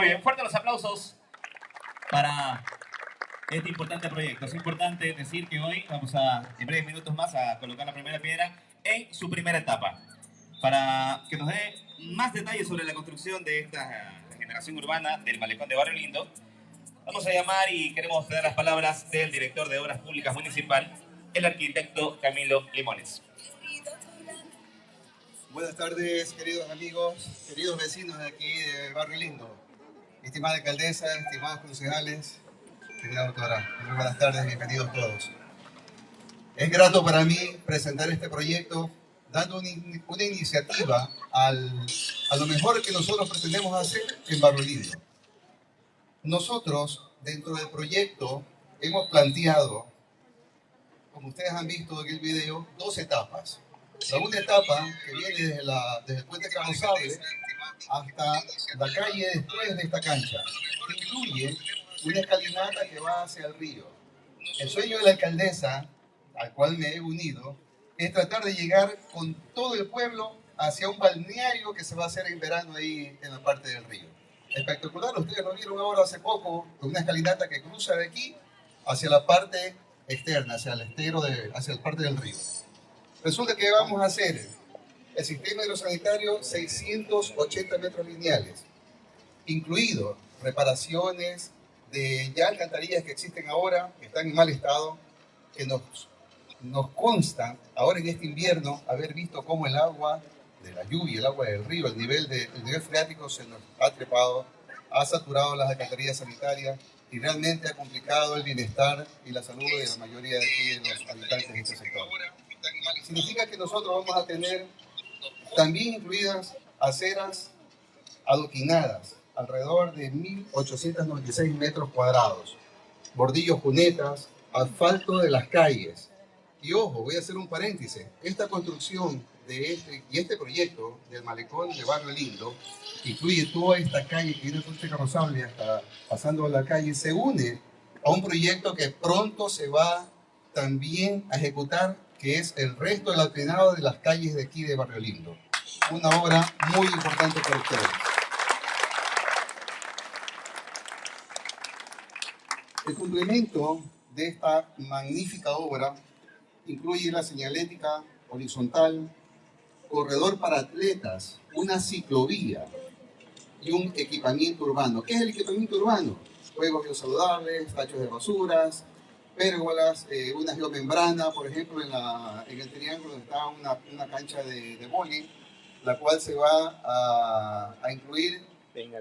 Muy bien, fuertes los aplausos para este importante proyecto. Es importante decir que hoy vamos a, en breves minutos más, a colocar la primera piedra en su primera etapa. Para que nos dé más detalles sobre la construcción de esta generación urbana del malecón de Barrio Lindo, vamos a llamar y queremos tener las palabras del director de Obras Públicas Municipal, el arquitecto Camilo Limones. Buenas tardes, queridos amigos, queridos vecinos de aquí de Barrio Lindo. Estimada alcaldesa, estimados concejales, querida doctora, muy buenas tardes, bienvenidos todos. Es grato para mí presentar este proyecto dando una, una iniciativa al, a lo mejor que nosotros pretendemos hacer en Barrio Lindo. Nosotros, dentro del proyecto, hemos planteado, como ustedes han visto en el video, dos etapas. La una etapa que viene desde, la, desde el puente carrozable hasta la calle después de esta cancha. Incluye una escalinata que va hacia el río. El sueño de la alcaldesa, al cual me he unido, es tratar de llegar con todo el pueblo hacia un balneario que se va a hacer en verano ahí en la parte del río. Espectacular, ustedes lo vieron ahora hace poco, con una escalinata que cruza de aquí hacia la parte externa, hacia el estero, de, hacia la parte del río. Resulta que vamos a hacer el sistema hidrosanitario 680 metros lineales, incluido reparaciones de ya alcantarillas que existen ahora, que están en mal estado, que nos, nos consta ahora en este invierno haber visto cómo el agua de la lluvia, el agua del río, el nivel, de, el nivel freático se nos ha trepado, ha saturado las alcantarillas sanitarias y realmente ha complicado el bienestar y la salud de la mayoría de, aquí, de los habitantes de este sector. Significa que nosotros vamos a tener también incluidas aceras adoquinadas, alrededor de 1.896 metros cuadrados, bordillos cunetas, asfalto de las calles. Y ojo, voy a hacer un paréntesis, esta construcción de este, y este proyecto del malecón de Barrio Lindo, que incluye toda esta calle que viene este carrozable hasta pasando a la calle, se une a un proyecto que pronto se va también a ejecutar, que es el resto del alpinado de las calles de aquí de Barrio Lindo. Una obra muy importante para ustedes. El complemento de esta magnífica obra incluye la señalética horizontal, corredor para atletas, una ciclovía y un equipamiento urbano. ¿Qué es el equipamiento urbano? Juegos biosaludables, tachos de basuras, pérgolas, eh, una geomembrana, por ejemplo, en, la, en, el triángulo está una, una cancha de, de boli, la cual se va a, a incluir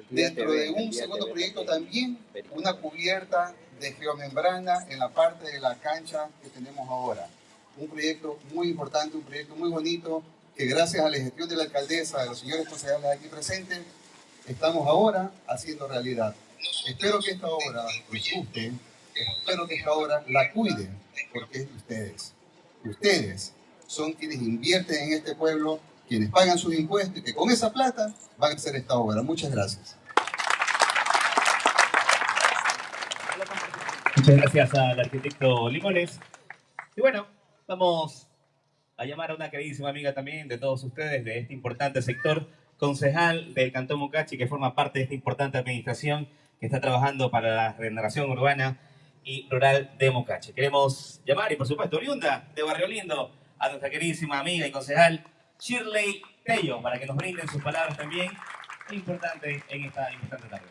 dentro de un segundo proyecto también una cubierta de geomembrana en la parte de la cancha que tenemos ahora. Un proyecto muy importante, un proyecto muy bonito, que gracias a la gestión de la alcaldesa, de los señores concejales aquí presentes, estamos ahora haciendo realidad. Espero que esta obra les guste, espero que esta obra la cuiden, porque es de ustedes. Ustedes son quienes invierten en este pueblo, quienes pagan sus impuestos y que con esa plata van a hacer esta obra. Muchas gracias. Muchas gracias al arquitecto Limones. Y bueno, vamos a llamar a una queridísima amiga también de todos ustedes de este importante sector, concejal del Cantón Mucachi, que forma parte de esta importante administración que está trabajando para la regeneración urbana y rural de Mucachi. Queremos llamar, y por supuesto, oriunda de Barrio Lindo, a nuestra queridísima amiga y concejal Shirley Tello, para que nos brinden sus palabras también, importante en esta importante tarde.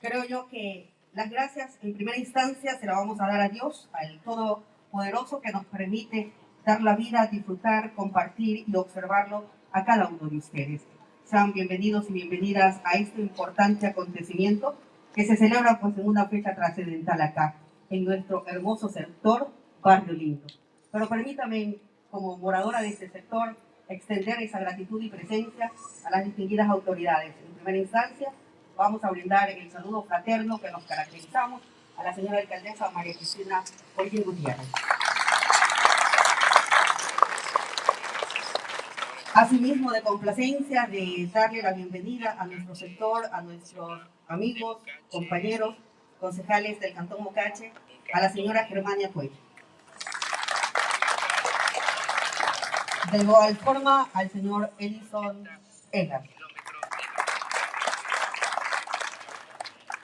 Creo yo que las gracias en primera instancia se las vamos a dar a Dios, al Todopoderoso que nos permite dar la vida, disfrutar, compartir y observarlo a cada uno de ustedes. Sean bienvenidos y bienvenidas a este importante acontecimiento que se celebra pues en una fecha trascendental acá, en nuestro hermoso sector Barrio Lindo. Pero permítame, como moradora de este sector, extender esa gratitud y presencia a las distinguidas autoridades. En primera instancia, vamos a brindar el saludo fraterno que nos caracterizamos a la señora alcaldesa María Cristina Holguín Gutiérrez. Asimismo, de complacencia, de darle la bienvenida a nuestro sector, a nuestros amigos, compañeros, concejales del Cantón Mocache, a la señora Germania Cuello. De igual forma, al señor Edison Edgar.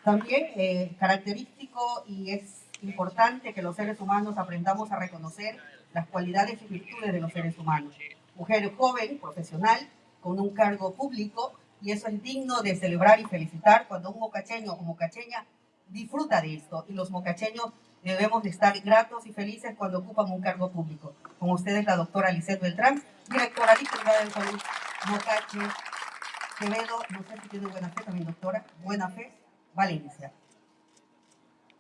También eh, característico y es importante que los seres humanos aprendamos a reconocer las cualidades y virtudes de los seres humanos. Mujer joven, profesional, con un cargo público, y eso es digno de celebrar y felicitar cuando un mocacheño o mocacheña disfruta de esto. Y los mocacheños debemos de estar gratos y felices cuando ocupan un cargo público. Con ustedes la doctora Lisette Beltrán, directora titular de salud Mocache Quevedo, no sé si tiene buena fe también doctora, buena fe, Valencia.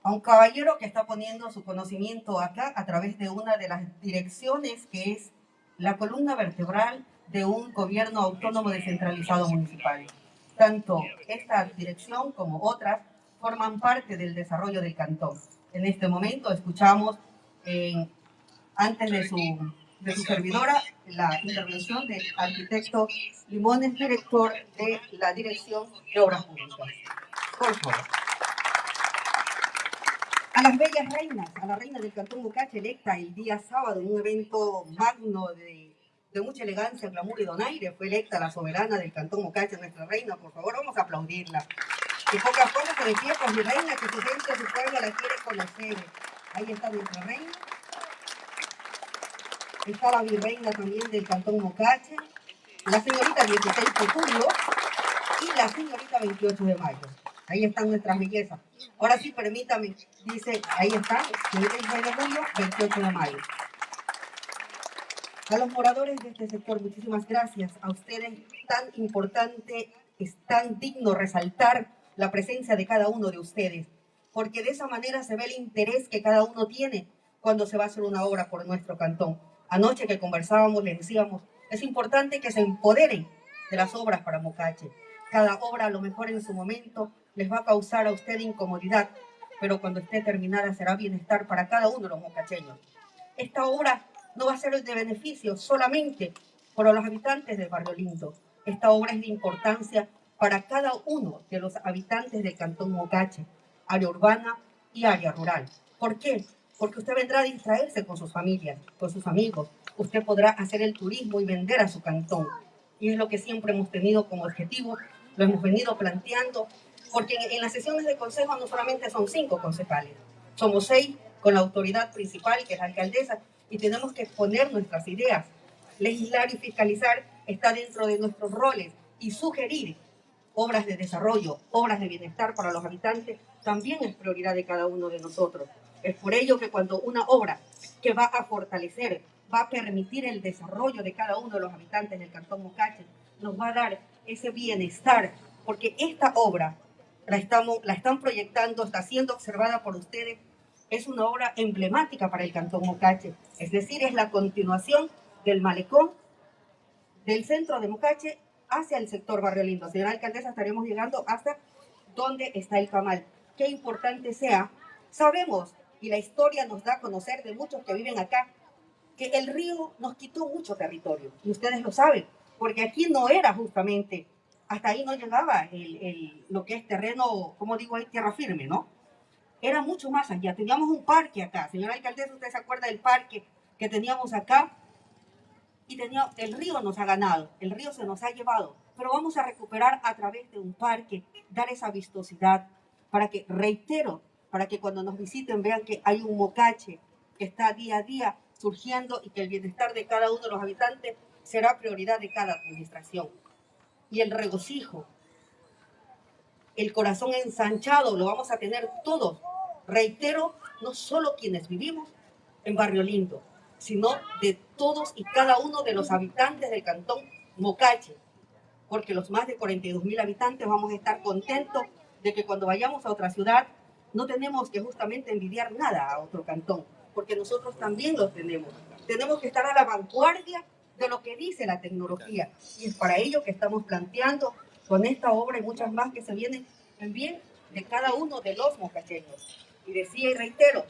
A un caballero que está poniendo su conocimiento acá a través de una de las direcciones que es la columna vertebral de un gobierno autónomo descentralizado municipal. Tanto esta dirección como otras forman parte del desarrollo del cantón. En este momento escuchamos, antes de su, de su servidora, la intervención del arquitecto Limones, director de la Dirección de Obras Públicas. Por favor. A las bellas reinas, a la reina del Cantón Mucache electa el día sábado en un evento magno de, de mucha elegancia, glamour y donaire, fue electa la soberana del Cantón Mucache, nuestra reina. Por favor, vamos a aplaudirla. Y pocas cosas se de pie con mi reina, que su gente, su pueblo la quiere conocer. Ahí está nuestra reina. Está la virreina también del Cantón Mocache, la señorita 16 de julio y la señorita 28 de mayo. Ahí están nuestras bellezas. Ahora sí, permítame, dice, ahí está, 16 de julio, 28 de mayo. A los moradores de este sector, muchísimas gracias. A ustedes, tan importante, es tan digno resaltar la presencia de cada uno de ustedes, porque de esa manera se ve el interés que cada uno tiene cuando se va a hacer una obra por nuestro cantón. Anoche que conversábamos, le decíamos, es importante que se empoderen de las obras para Mocache. Cada obra, a lo mejor en su momento, les va a causar a usted incomodidad, pero cuando esté terminada será bienestar para cada uno de los mocacheños. Esta obra no va a ser de beneficio solamente para los habitantes del barrio Lindo. Esta obra es de importancia para cada uno de los habitantes del Cantón Mocache, área urbana y área rural. ¿Por qué? Porque usted vendrá a distraerse con sus familias, con sus amigos. Usted podrá hacer el turismo y vender a su cantón. Y es lo que siempre hemos tenido como objetivo, lo hemos venido planteando, porque en, las sesiones de consejo no solamente son cinco concejales, somos seis con la autoridad principal, que es la alcaldesa, y tenemos que exponer nuestras ideas. Legislar y fiscalizar está dentro de nuestros roles y sugerir obras de desarrollo, obras de bienestar para los habitantes, también es prioridad de cada uno de nosotros. Es por ello que cuando una obra que va a fortalecer, va a permitir el desarrollo de cada uno de los habitantes del Cantón Mocache, nos va a dar ese bienestar, porque esta obra la, estamos, la están proyectando, está siendo observada por ustedes, es una obra emblemática para el Cantón Mocache, es decir, es la continuación del malecón del centro de Mocache hacia el sector Barrio Lindo. Señora alcaldesa, estaremos llegando hasta donde está el camal. Qué importante sea. Sabemos, y la historia nos da a conocer de muchos que viven acá, que el río nos quitó mucho territorio. Y ustedes lo saben, porque aquí no era justamente, hasta ahí no llegaba el, lo que es terreno, como digo, ahí tierra firme, ¿no? Era mucho más allá. Teníamos un parque acá. Señora alcaldesa, ¿usted se acuerda del parque que teníamos acá? y tenía, el río nos ha ganado, el río se nos ha llevado, pero vamos a recuperar a través de un parque, dar esa vistosidad para que, reitero, para que cuando nos visiten vean que hay un mocache que está día a día surgiendo y que el bienestar de cada uno de los habitantes será prioridad de cada administración. Y el regocijo, el corazón ensanchado, lo vamos a tener todos. Reitero, no solo quienes vivimos en Barrio Lindo, sino de todos y cada uno de los habitantes del cantón Mocache, porque los más de 42 mil habitantes vamos a estar contentos de que cuando vayamos a otra ciudad no tenemos que justamente envidiar nada a otro cantón, porque nosotros también los tenemos. Tenemos que estar a la vanguardia de lo que dice la tecnología y es para ello que estamos planteando con esta obra y muchas más que se vienen en bien de cada uno de los mocacheños. Y decía y reitero,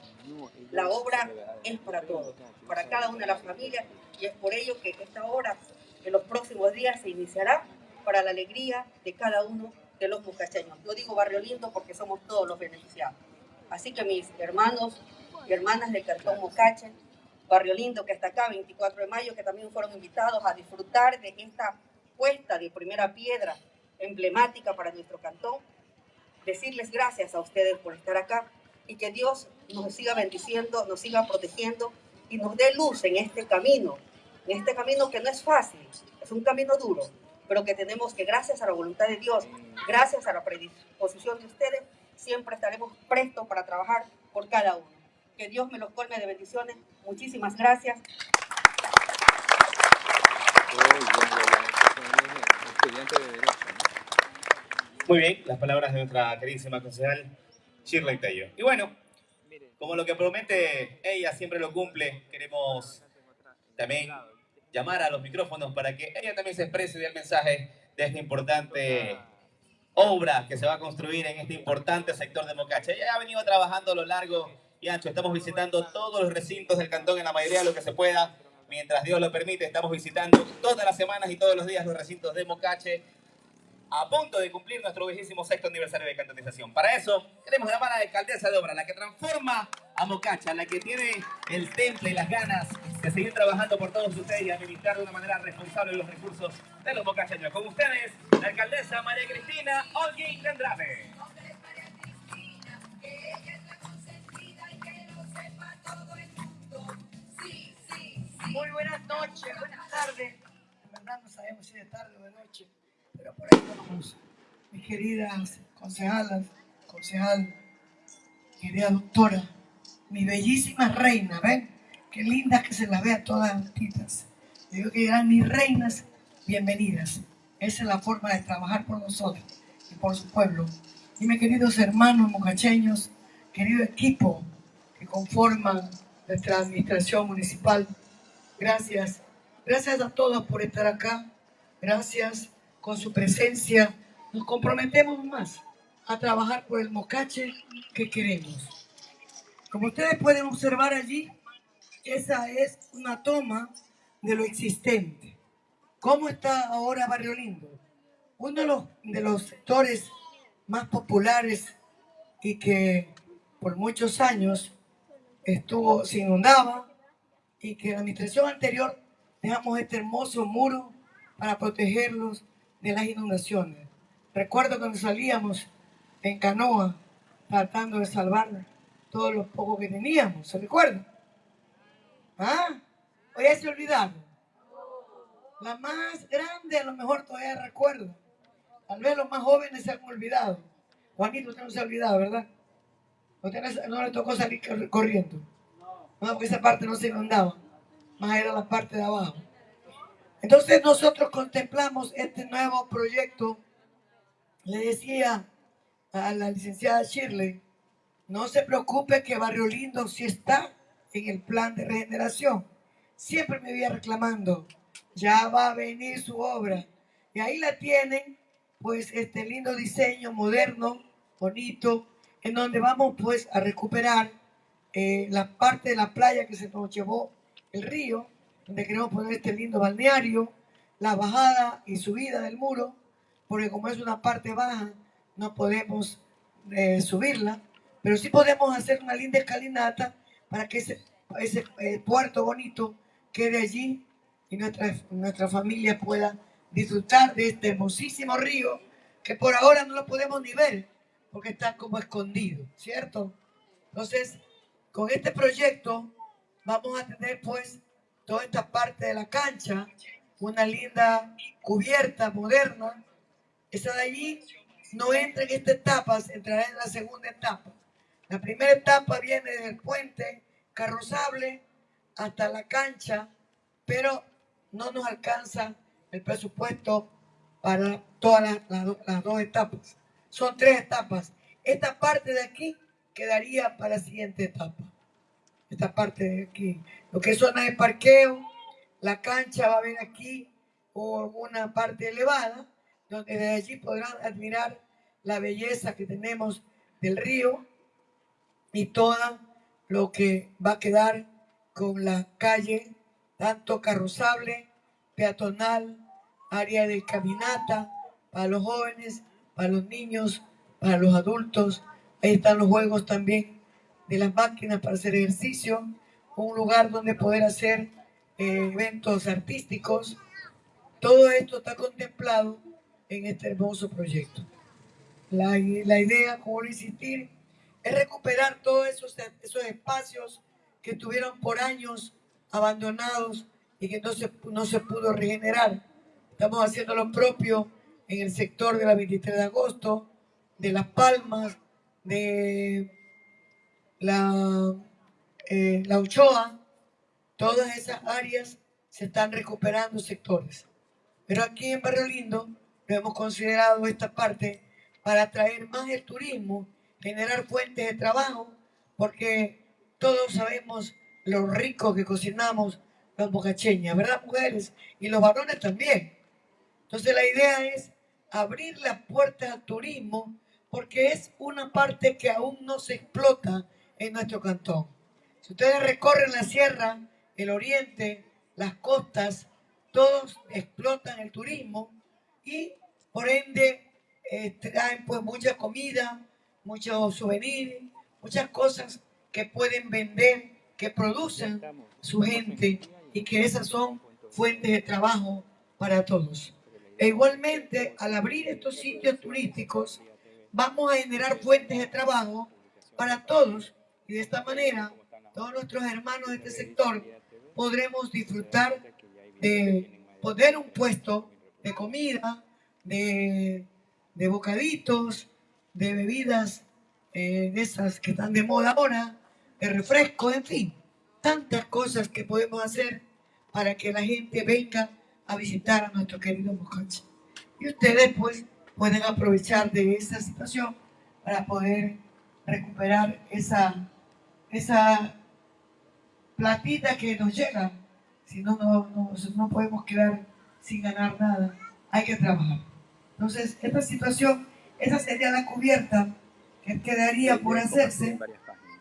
la obra es para todos, para cada una de las familias, y es por ello que esta obra en los próximos días se iniciará para la alegría de cada uno de los mucacheños. Yo digo Barrio Lindo porque somos todos los beneficiados. Así que mis hermanos y hermanas del Cantón Mocache, Barrio Lindo que está acá, 24 de mayo, que también fueron invitados a disfrutar de esta puesta de primera piedra emblemática para nuestro cantón, decirles gracias a ustedes por estar acá y que Dios nos siga bendiciendo, nos siga protegiendo y nos dé luz en este camino, en este camino que no es fácil, es un camino duro, pero que tenemos que, gracias a la voluntad de Dios, gracias a la predisposición de ustedes, siempre estaremos prestos para trabajar por cada uno. Que Dios me los colme de bendiciones. Muchísimas gracias. Muy bien, las palabras de nuestra queridísima concejal Shirley Tello. Y bueno, como lo que promete ella siempre lo cumple, queremos también llamar a los micrófonos para que ella también se exprese el mensaje de esta importante obra que se va a construir en este importante sector de Mocacha. Ella ha venido trabajando a lo largo y ancho. Estamos visitando todos los recintos del cantón en la mayoría de lo que se pueda. Mientras Dios lo permite, estamos visitando todas las semanas y todos los días los recintos de Mocache a punto de cumplir nuestro vigésimo sexto aniversario de cantonización. Para eso, tenemos la alcaldesa de obra, la que transforma a Mocacha, la que tiene el temple y las ganas de seguir trabajando por todos ustedes y administrar de una manera responsable los recursos de los mocacheños. Con ustedes, la alcaldesa María Cristina Olguín Andrade. Muy buenas noches, buenas tardes. En verdad no sabemos si es tarde o de noche pero por ahí vamos. Mis queridas concejalas, concejal, querida doctora, mi bellísima reina, ¿ven? Qué lindas que se las vea todas juntitas. Digo que eran mis reinas, bienvenidas. Esa es la forma de trabajar por nosotros y por su pueblo. Y mis queridos hermanos mocacheños, querido equipo que conforman nuestra administración municipal, gracias. Gracias a todos por estar acá. Gracias con su presencia, nos comprometemos más a trabajar por el mocache que queremos. Como ustedes pueden observar allí, esa es una toma de lo existente. ¿Cómo está ahora Barrio Lindo? Uno de los, de los sectores más populares y que por muchos años estuvo, se inundaba y que la administración anterior dejamos este hermoso muro para protegerlos de las inundaciones. Recuerdo cuando salíamos en canoa tratando de salvar todos los pocos que teníamos, ¿se recuerda? ¿Ah? ¿O ya se olvidaron? La más grande a lo mejor todavía recuerdo. Tal vez los más jóvenes se han olvidado. Juanito, usted no se ha olvidado, ¿verdad? Usted no le tocó salir corriendo. No, porque esa parte no se inundaba. Más era la parte de abajo. Entonces nosotros contemplamos este nuevo proyecto. Le decía a la licenciada Shirley, no se preocupe que Barrio Lindo sí está en el plan de regeneración. Siempre me iba reclamando, ya va a venir su obra. Y ahí la tienen, pues este lindo diseño moderno, bonito, en donde vamos pues a recuperar eh, la parte de la playa que se nos llevó el río, donde queremos poner este lindo balneario, la bajada y subida del muro, porque como es una parte baja, no podemos eh, subirla, pero sí podemos hacer una linda escalinata para que ese, eh, puerto bonito quede allí y nuestra, nuestra familia pueda disfrutar de este hermosísimo río que por ahora no lo podemos ni ver porque está como escondido, ¿cierto? Entonces, con este proyecto vamos a tener pues toda esta parte de la cancha, una linda cubierta moderna. Esa de allí no entra en esta etapa, entrará en la segunda etapa. La primera etapa viene del puente carrozable hasta la cancha, pero no nos alcanza el presupuesto para todas las, dos etapas. Son tres etapas. Esta parte de aquí quedaría para la siguiente etapa esta parte de aquí. Lo que es zona de parqueo, la cancha va a haber aquí una parte elevada, donde desde allí podrán admirar la belleza que tenemos del río y todo lo que va a quedar con la calle, tanto carrozable, peatonal, área de caminata, para los jóvenes, para los niños, para los adultos. Ahí están los juegos también de las máquinas para hacer ejercicio, un lugar donde poder hacer eh, eventos artísticos. Todo esto está contemplado en este hermoso proyecto. La, la idea, como lo insistir, es recuperar todos esos, esos espacios que estuvieron por años abandonados y que no se, no se pudo regenerar. Estamos haciendo lo propio en el sector de la 23 de agosto, de Las Palmas, de la, eh, la Ochoa, todas esas áreas se están recuperando sectores. Pero aquí en Barrio Lindo hemos considerado esta parte para atraer más el turismo, generar fuentes de trabajo, porque todos sabemos lo rico que cocinamos los bocacheñas, ¿verdad, mujeres? Y los varones también. Entonces la idea es abrir las puertas al turismo porque es una parte que aún no se explota en nuestro cantón. Si ustedes recorren la sierra, el oriente, las costas, todos explotan el turismo y por ende eh, traen pues mucha comida, muchos souvenirs, muchas cosas que pueden vender, que producen su gente y que esas son fuentes de trabajo para todos. E igualmente, al abrir estos sitios turísticos, vamos a generar fuentes de trabajo para todos y de esta manera todos nuestros hermanos de este sector podremos disfrutar de poner un puesto de comida, de, bocaditos, de bebidas eh, de esas que están de moda ahora, de refresco, en fin, tantas cosas que podemos hacer para que la gente venga a visitar a nuestro querido Mocache. Y ustedes pues pueden aprovechar de esa situación para poder recuperar esa, esa platita que nos llega. Si no, no, no, podemos quedar sin ganar nada. Hay que trabajar. Entonces, esta situación, esa sería la cubierta que quedaría por hacerse,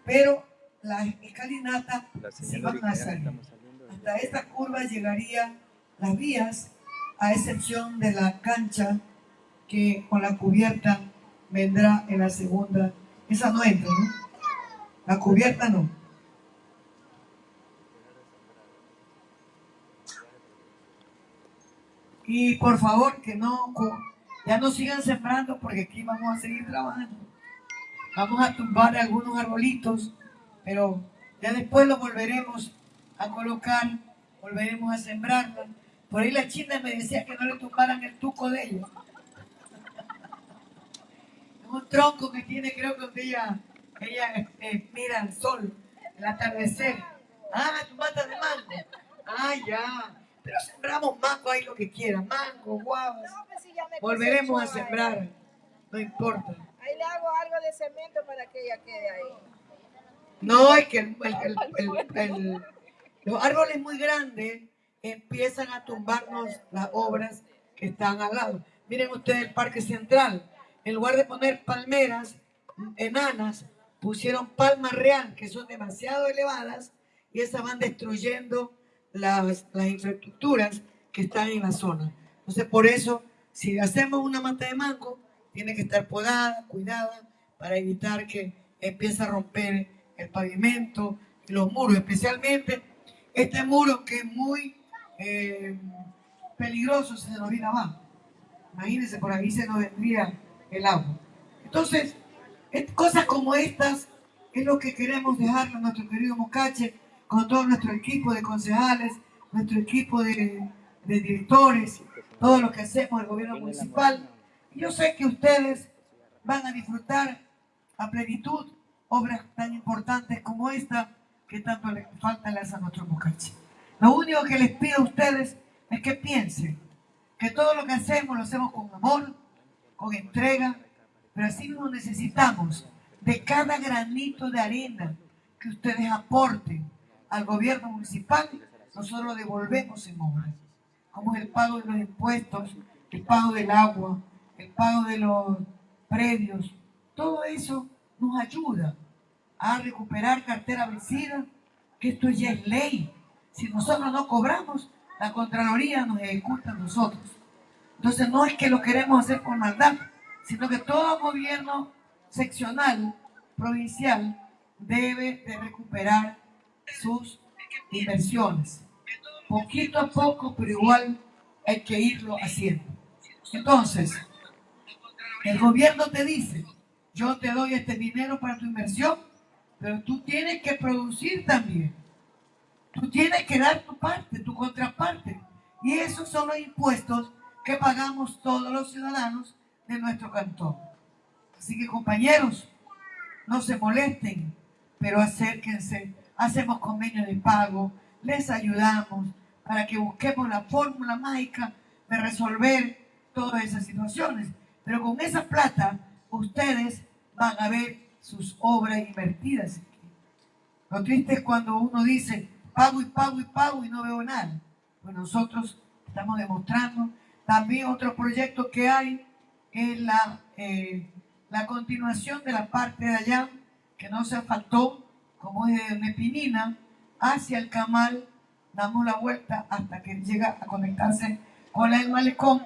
pero las escalinatas se van a salir. Hasta esta curva llegaría las vías, a excepción de la cancha que con la cubierta vendrá en la segunda. Esa no entra, ¿no? La cubierta no. Y por favor que no, ya no sigan sembrando porque aquí vamos a seguir trabajando. Vamos a tumbar algunos arbolitos, pero ya después los volveremos a colocar, volveremos a sembrarlos por ahí la china me decía que no le tumbaran el tuco de ella. Es un tronco que tiene, creo que donde ella, ella eh, mira el sol, el atardecer. Ah, tu mata de mango. Ah, ya. Pero sembramos mango ahí lo que quieran. Mango, guavas. Pues Volveremos a sembrar. No importa. Ahí le hago algo de cemento para que ella quede ahí. No, es que el, el, los árboles muy grandes empiezan a tumbarnos las obras que están al lado. Miren ustedes el Parque Central. En lugar de poner palmeras enanas, pusieron palmas real, que son demasiado elevadas, y esas van destruyendo las, infraestructuras que están en la zona. Entonces, por eso, si hacemos una mata de mango, tiene que estar podada, cuidada, para evitar que empiece a romper el pavimento, los muros, especialmente este muro que es muy eh, peligroso se nos viene abajo. Imagínense, por ahí se nos vendría el agua. Entonces, cosas como estas es lo que queremos dejarle a nuestro querido Mocache, con todo nuestro equipo de concejales, nuestro equipo de, directores, todo lo que hacemos el gobierno municipal. yo sé que ustedes van a disfrutar a plenitud obras tan importantes como esta que tanto le falta a nuestro Mocache. Lo único que les pido a ustedes es que piensen que todo lo que hacemos lo hacemos con amor, con entrega, pero así no necesitamos de cada granito de arena que ustedes aporten al gobierno municipal, nosotros devolvemos en obras, como el pago de los impuestos, el pago del agua, el pago de los predios, todo eso nos ayuda a recuperar cartera vencida, que esto ya es ley si nosotros no cobramos, la Contraloría nos ejecuta a nosotros. Entonces no es que lo queremos hacer con maldad, sino que todo gobierno seccional, provincial, debe de recuperar sus inversiones. Poquito a poco, pero igual hay que irlo haciendo. Entonces, El gobierno te dice, yo te doy este dinero para tu inversión, pero tú tienes que producir también. Tú tienes que dar tu parte, tu contraparte. Y esos son los impuestos que pagamos todos los ciudadanos de nuestro cantón. Así que compañeros, no se molesten, pero acérquense, hacemos convenio de pago, les ayudamos para que busquemos la fórmula mágica de resolver todas esas situaciones. Pero con esa plata, ustedes van a ver sus obras invertidas. Lo triste es cuando uno dice, pago y pago y pago y no veo nada. Pues nosotros estamos demostrando. También otro proyecto que hay es la, eh, la continuación de la parte de allá, que no se faltó, como es de Nepinina, hacia el Camal, damos la vuelta hasta que llega a conectarse con la del Malecón.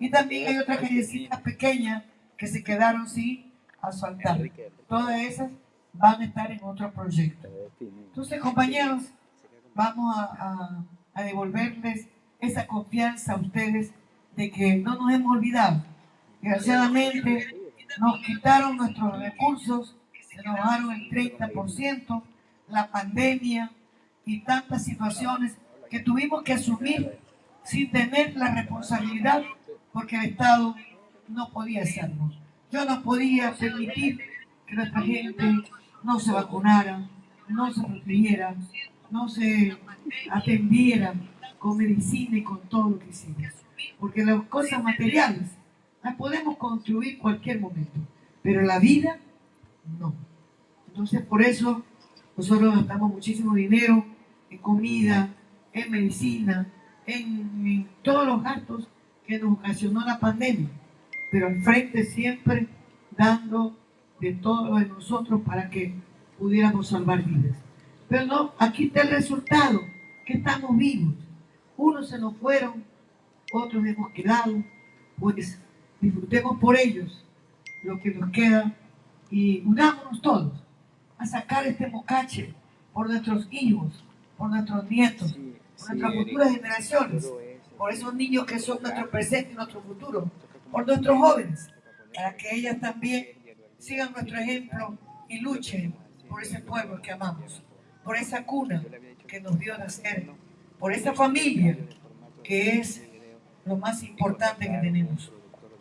Y también hay otras callecitas pequeñas que se quedaron sin asfaltar. Todas esas van a estar en otro proyecto. Entonces, compañeros, vamos a, devolverles esa confianza a ustedes de que no nos hemos olvidado. Desgraciadamente, nos quitaron nuestros recursos, se bajaron el 30%, la pandemia y tantas situaciones que tuvimos que asumir sin tener la responsabilidad porque el Estado no podía hacerlo. Yo no podía permitir que nuestra gente no se vacunara, no se protegiera, no se atendiera con medicina y con todo lo que hicimos. Porque las cosas materiales las podemos construir cualquier momento, pero la vida no. Entonces por eso nosotros gastamos muchísimo dinero en comida, en medicina, en, todos los gastos que nos ocasionó la pandemia, pero al frente siempre dando de todo de nosotros para que pudiéramos salvar vidas. Pero no, aquí está el resultado, que estamos vivos. Unos se nos fueron, otros hemos quedado, pues disfrutemos por ellos lo que nos queda y unámonos todos a sacar este mocache por nuestros hijos, por nuestros nietos, por nuestras futuras generaciones, por esos niños que son nuestro presente y nuestro futuro, por nuestros jóvenes, para que ellas también sigan nuestro ejemplo y luchen por ese pueblo que amamos, por esa cuna que nos dio nacer, por esa familia que es lo más importante que tenemos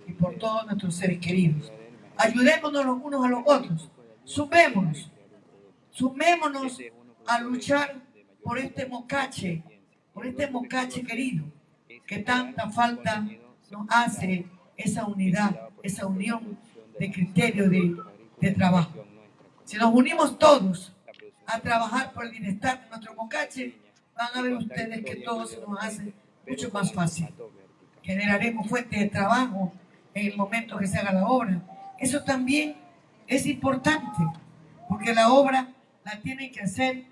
y por todos nuestros seres queridos. Ayudémonos los unos a los otros, sumémonos, sumémonos a luchar por este mocache, por este mocache querido, que tanta falta nos hace esa unidad, esa unión de criterio de, de trabajo. Si nos unimos todos a trabajar por el bienestar de nuestro mocache, van a ver ustedes que todo se nos hace mucho más fácil. Generaremos fuentes de trabajo en el momento que se haga la obra. Eso también es importante, porque la obra la tienen que hacer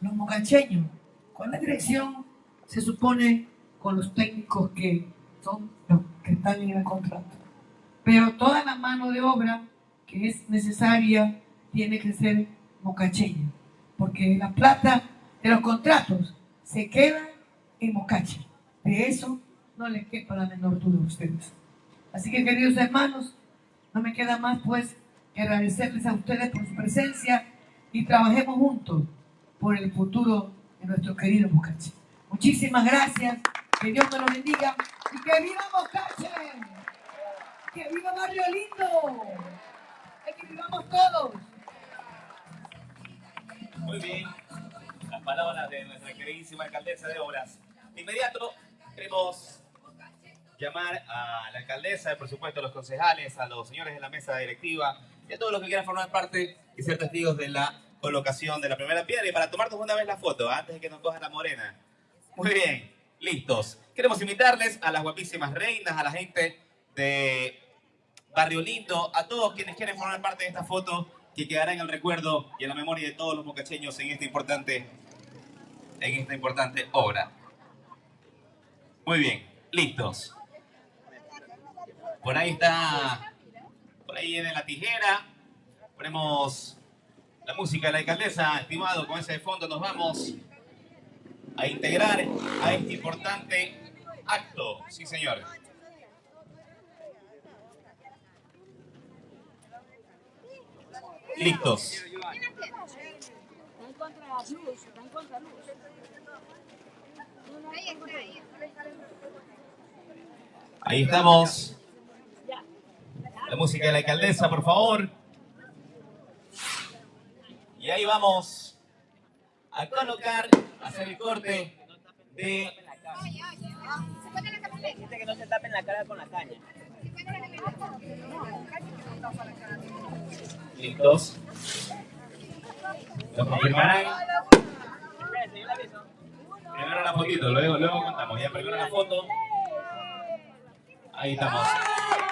los mocacheños, con la dirección, se supone con los técnicos que son los que están en el contrato. Pero toda la mano de obra que es necesaria tiene que ser mocacheña, porque la plata de los contratos se queda en mocache. De eso no les quepa la menor duda a ustedes. Así que queridos hermanos, no me queda más pues que agradecerles a ustedes por su presencia y trabajemos juntos por el futuro de nuestro querido Mocache. Muchísimas gracias, que Dios me lo bendiga y que viva Mocache, que viva Barrio Lindo, y que vivamos todos. Muy bien, las palabras de nuestra queridísima alcaldesa de Obras. De inmediato queremos llamar a la alcaldesa, por supuesto a los concejales, a los señores de la mesa directiva y a todos los que quieran formar parte y ser testigos de la colocación de la primera piedra y para tomarnos una vez la foto, antes de que nos coja la morena. Muy bien, listos. Queremos invitarles a las guapísimas reinas, a la gente de Barrio Lindo, a todos quienes quieren formar parte de esta foto que quedará en el recuerdo y en la memoria de todos los mocacheños en esta importante, en esta importante obra. Muy bien, listos. Por ahí está, por ahí viene la tijera. Ponemos la música de la alcaldesa, estimado, con ese fondo nos vamos a integrar a este importante acto. Sí, señor. Listos. Está en contra luz, está en contra luz. Ahí está, ahí Ahí estamos. La música de la alcaldesa, por favor. Y ahí vamos a colocar, a hacer el corte de... Dice que no se tapen la cara con la caña. Listos. ¿Lo confirmarán? Primero la fotito, luego, luego contamos. Ya primero la foto. Ahí estamos.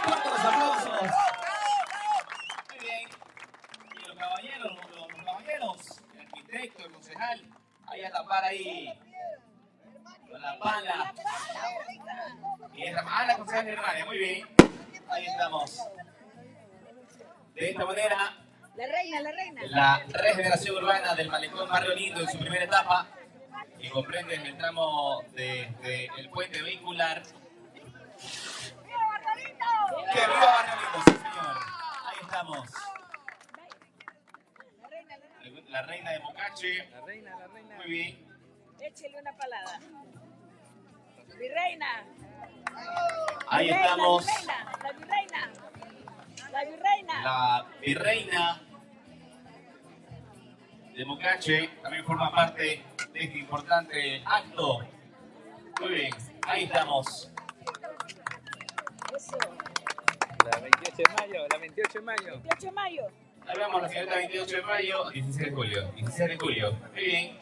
Fuertes los aplausos. Muy bien. Y los caballeros, los, los caballeros, el arquitecto, el concejal, ahí a tapar ahí. Con la pala. Y es ah, la concejal Germania, muy bien. Ahí estamos. De esta manera, La reina, la reina. la regeneración urbana del Malecón Barrio Lindo en su primera etapa, que comprende el tramo desde el puente vehicular. ¡Que viva Barrio Lindo, sí señor! Ahí estamos. La reina de Mocache. La reina, la reina. Muy bien. Échele una palada. Mi reina. Ahí Mi reina, estamos. reina, La virreina. La virreina. La virreina de Mocache también forma parte de este importante acto. Muy bien, ahí estamos. Eso. La 28 de mayo, la 28 de mayo. 28 de mayo. Vemos la señorita 28 de mayo, 16 de julio. 16 de julio. Muy bien.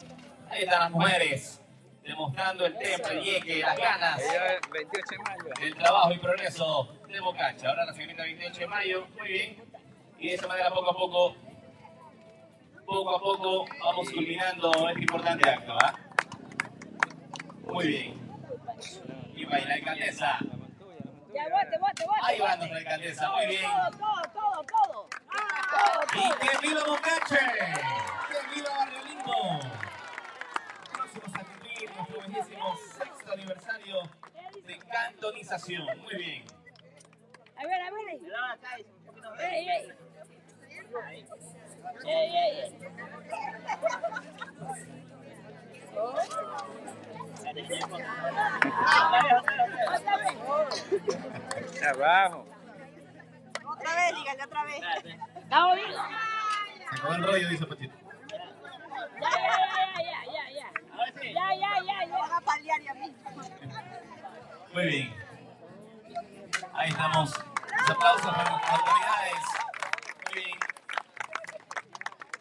Ahí están las mujeres demostrando el temple, el yeque, las ganas Ella, 28 de mayo. del trabajo y progreso de Bocacha. Ahora la señorita 28 de mayo. Muy bien. Y de esa manera poco a poco, poco a poco vamos culminando este importante acto. ¿ah? Muy bien. Y ahí la alcaldesa. La montuya, la montuya. Ya, bote, bote, bote. Ahí va nuestra alcaldesa. Muy bien. Todo, todo, todo, todo. Todo, ¡Y que viva Bocache! ¡Que viva Barrio Lindo! Próximos a cumplir nuestro bellísimo sexto aniversario de cantonización. Muy bien. A ver, a ver. ahí. Ey, ey. Ey, ey, ey. Otra vez. Abajo. Otra vez, dígale otra vez. ¿Estamos bien? Se acabó el rollo, dice Pachito. Ya, ya, ya, ya, ya, ya. Ya, ya, ya, ya. Van a paliar ya mismo. Muy bien. Ahí estamos. Los aplausos para nuestras autoridades. Muy bien.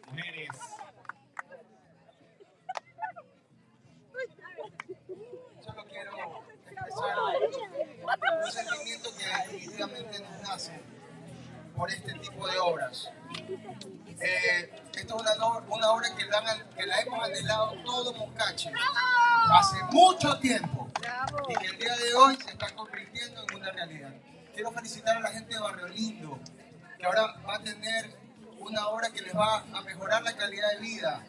Mujeres. Solo quiero expresar un sentimiento que definitivamente nos nace por este tipo de obras. Eh, esto es una, obra que la, han- que la hemos anhelado todo Mocache hace mucho tiempo y que el día de hoy se está convirtiendo en una realidad. Quiero felicitar a la gente de Barrio Lindo, que ahora va a tener una obra que les va a mejorar la calidad de vida,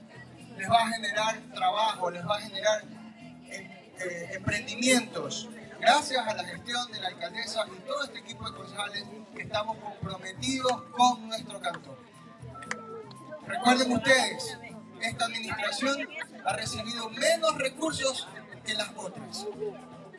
les va a generar trabajo, les va a generar eh, eh, emprendimientos. Gracias a la gestión de la alcaldesa y todo este equipo de concejales estamos comprometidos con nuestro cantón. Recuerden ustedes, esta administración ha recibido menos recursos que las otras.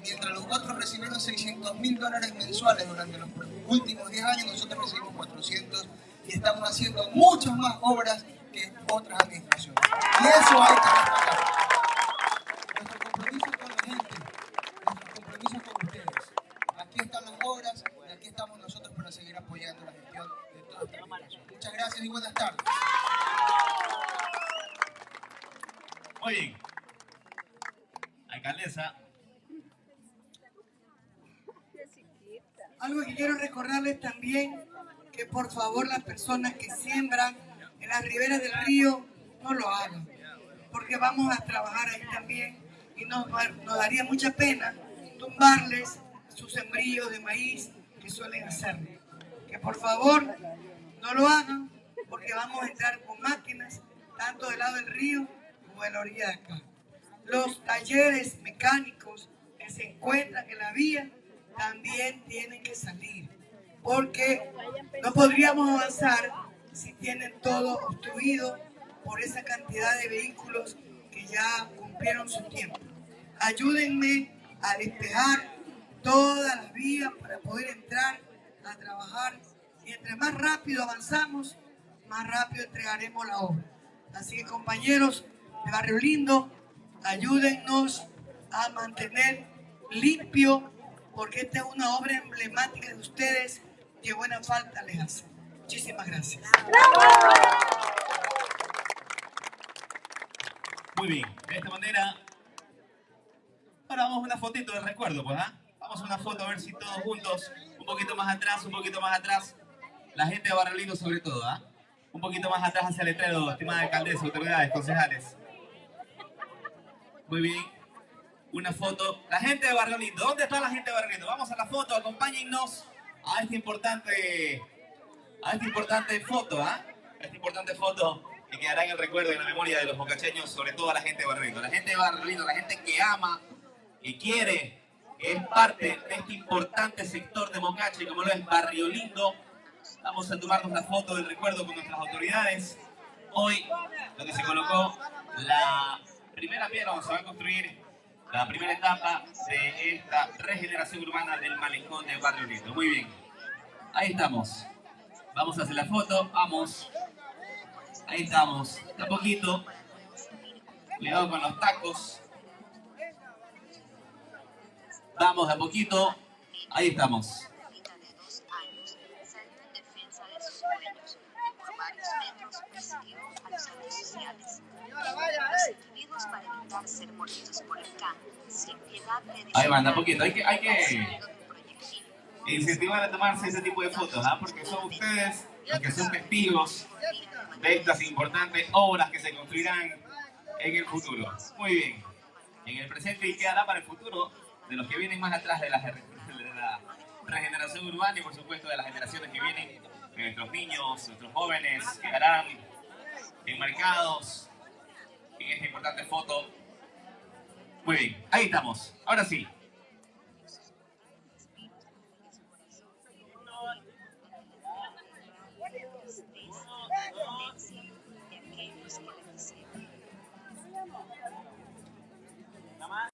Mientras los otros recibieron 600 mil dólares mensuales durante los últimos 10 años, nosotros recibimos 400 y estamos haciendo muchas más obras que otras administraciones. Y eso hay que destacar. Nuestro compromiso con la gente, nuestro compromiso con ustedes. Aquí están las obras y aquí estamos nosotros para seguir apoyando la gestión de toda esta administración. Muchas gracias y buenas tardes. Muy bien. Alcaldesa. Algo que quiero recordarles también, que por favor las personas que siembran en las riberas del río no lo hagan, porque vamos a trabajar ahí también y nos, nos daría mucha pena tumbarles sus sembríos de maíz que suelen hacer. Que por favor no lo hagan, porque vamos a entrar con máquinas, tanto del lado del río como de la orilla de acá. Los talleres mecánicos que se encuentran en la vía también tienen que salir, porque no podríamos avanzar si tienen todo obstruido por esa cantidad de vehículos que ya cumplieron su tiempo. Ayúdenme a despejar todas las vías para poder entrar a trabajar y entre más rápido avanzamos, más rápido entregaremos la obra. Así que compañeros de Barrio Lindo, ayúdennos a mantener limpio, porque esta es una obra emblemática de ustedes que buena falta les hace. Muchísimas gracias. Muy bien, de esta manera. A una fotito de recuerdo, pues, ¿ah? Vamos a una foto a ver si todos juntos, un poquito más atrás, un poquito más atrás. La gente de Barrio Lindo sobre todo, ¿ah? Un poquito más atrás hacia el letrero, estimada alcaldesa, autoridades, concejales. Muy bien. Una foto. La gente de Barrio Lindo. ¿Dónde está la gente de Barrio Lindo? Vamos a la foto, acompáñennos a esta importante, a esta importante foto, ¿ah? A esta importante foto que quedará en el recuerdo y en la memoria de los mocacheños, sobre todo a la gente de Barrio Lindo. La gente de Barrio Lindo, la gente que ama, que quiere, que es parte de este importante sector de Mocache, como lo es Barrio Lindo. Vamos a tomarnos la foto del recuerdo con nuestras autoridades. Hoy, donde se colocó la primera piedra donde se va a construir la primera etapa de esta regeneración urbana del malecón de Barrio Lindo. Muy bien. Ahí estamos. Vamos a hacer la foto. Vamos. Ahí estamos. A poquito. Cuidado con los tacos. Vamos de a poquito. Ahí estamos. Ahí van, a poquito. Hay que, hay que incentivar a tomarse ese tipo de fotos, ¿ah? porque son ustedes los que son testigos de estas importantes obras que se construirán en el futuro. Muy bien. En el presente y quedará para el futuro de los que vienen más atrás de la, regeneración urbana y por supuesto de las generaciones que vienen, de nuestros niños, nuestros jóvenes, quedarán enmarcados en esta importante foto. Muy bien, ahí estamos. Ahora sí,